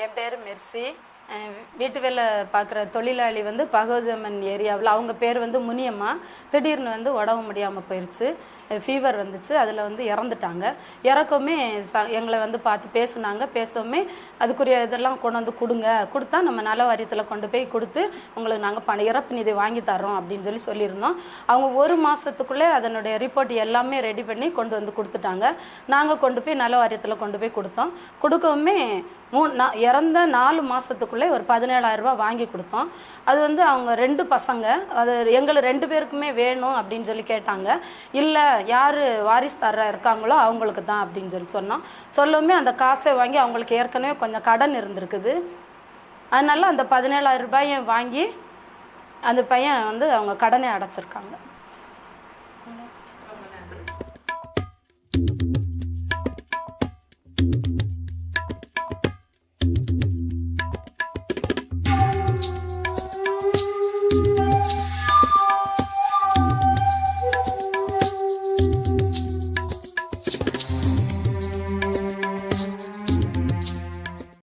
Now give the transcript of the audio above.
என் பேர் மெர்சி. வீட்டு வேலை பார்க்குற தொழிலாளி வந்து பகவதம்மன் ஏரியாவில். அவங்க பேர் வந்து முனியம்மா. திடீர்னு வந்து உடம்பு முடியாமல் போயிடுச்சு ஃபீவர் வந்துச்சு அதில் வந்து இறந்துட்டாங்க. இறக்கவுமே ச எங்களை வந்து பார்த்து பேசுனாங்க. பேசவுமே அதுக்குரிய இதெல்லாம் கொண்டு வந்து கொடுங்க. கொடுத்தா நம்ம நல வாரியத்தில் கொண்டு போய் கொடுத்து உங்களுக்கு நாங்கள் பண இறப்பு நிதி வாங்கி தரோம் அப்படின்னு சொல்லி சொல்லியிருந்தோம். அவங்க ஒரு மாதத்துக்குள்ளே அதனுடைய ரிப்போர்ட் எல்லாமே ரெடி பண்ணி கொண்டு வந்து கொடுத்துட்டாங்க. நாங்கள் கொண்டு போய் நல வாரியத்தில் கொண்டு போய் கொடுத்தோம். கொடுக்கவுமே மூணு நான் இறந்த நாலு மாதத்துக்குள்ளே ஒரு பதினேழாயிரம் ரூபாய் வாங்கி கொடுத்தோம். அது வந்து அவங்க ரெண்டு பசங்க அது எங்களை ரெண்டு பேருக்குமே வேணும் அப்படின்னு சொல்லி கேட்டாங்க. இல்லை யார் வாரிசுதாரா இருக்காங்களோ அவங்களுக்கு தான் அப்படின்னு சொல்லி சொன்னான். சொல்லவுமே அந்த காசை வாங்கி அவங்களுக்கு ஏற்கனவே கொஞ்சம் கடன் இருந்திருக்குது. அதனால அந்த பதினேழாயிரம் ரூபாயை வாங்கி அந்த பையன் வந்து அவங்க கடனை அடைச்சிருக்காங்க.